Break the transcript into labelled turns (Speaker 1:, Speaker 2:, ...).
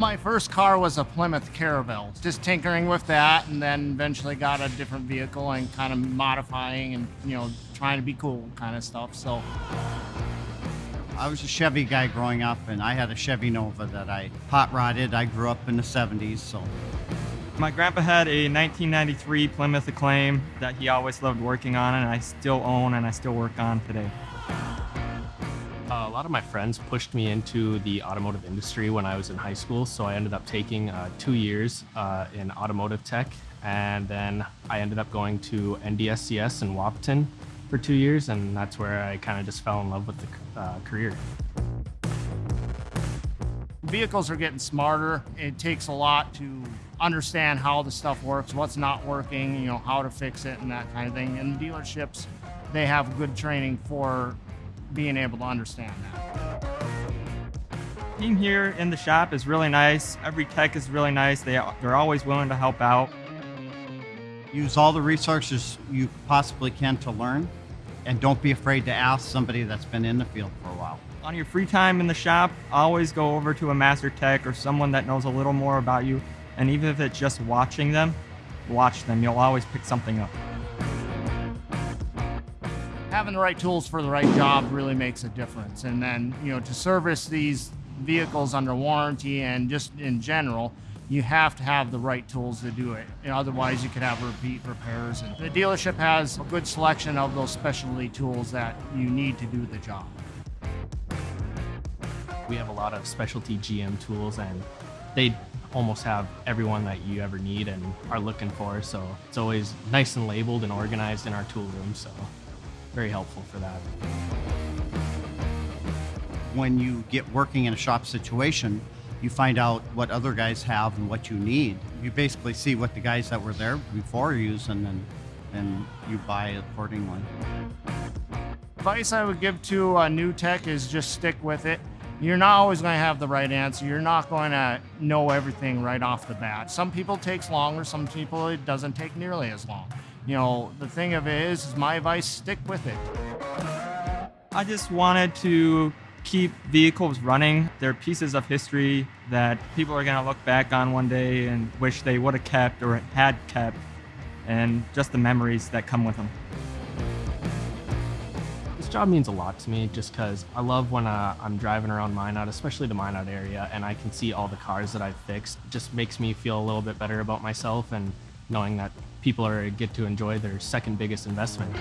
Speaker 1: My first car was a Plymouth Caravelle. Just tinkering with that and then eventually got a different vehicle and kind of modifying and, you know, trying to be cool kind of stuff. So
Speaker 2: I was a Chevy guy growing up, and I had a Chevy Nova that I hot rodded. I grew up in the 70s, so.
Speaker 3: My grandpa had a 1993 Plymouth Acclaim that he always loved working on, and I still own and I still work on today.
Speaker 4: A lot of my friends pushed me into the automotive industry when I was in high school, so I ended up taking uh, two years uh, in automotive tech, and then I ended up going to NDSCS in Wahpeton for two years, and that's where I kind of just fell in love with the uh, career.
Speaker 1: vehicles are getting smarter. It takes a lot to understand how the stuff works, what's not working, you know, how to fix it and that kind of thing. And dealerships, they have good training for being able to understand that.
Speaker 3: Team here in the shop is really nice. Every tech is really nice. They, they're always willing to help out.
Speaker 2: Use all the resources you possibly can to learn, and don't be afraid to ask somebody that's been in the field for a while.
Speaker 3: On your free time in the shop, always go over to a master tech or someone that knows a little more about you. And even if it's just watching them, watch them. You'll always pick something up.
Speaker 1: Having the right tools for the right job really makes a difference. And then, you know, to service these vehicles under warranty and just in general, you have to have the right tools to do it. Otherwise, you could have repeat repairs. And the dealership has a good selection of those specialty tools that you need to do the job.
Speaker 4: We have a lot of specialty GM tools, and they almost have everyone that you ever need and are looking for. So it's always nice and labeled and organized in our tool room. So very helpful for that.
Speaker 2: When you get working in a shop situation, you find out what other guys have and what you need. You basically see what the guys that were there before are using, and and you buy accordingly.
Speaker 1: Advice I would give to a new tech is just stick with it. You're not always going to have the right answer. You're not going to know everything right off the bat. Some people takes longer. Some people it doesn't take nearly as long. You know, the thing of it is, is my advice: stick with it.
Speaker 3: I just wanted to keep vehicles running. They're pieces of history that people are going to look back on one day and wish they would have kept or had kept, and just the memories that come with them.
Speaker 4: This job means a lot to me just because I love when uh, I'm driving around Minot, especially the Minot area, and I can see all the cars that I've fixed. It just makes me feel a little bit better about myself and knowing that people are get to enjoy their second biggest investment.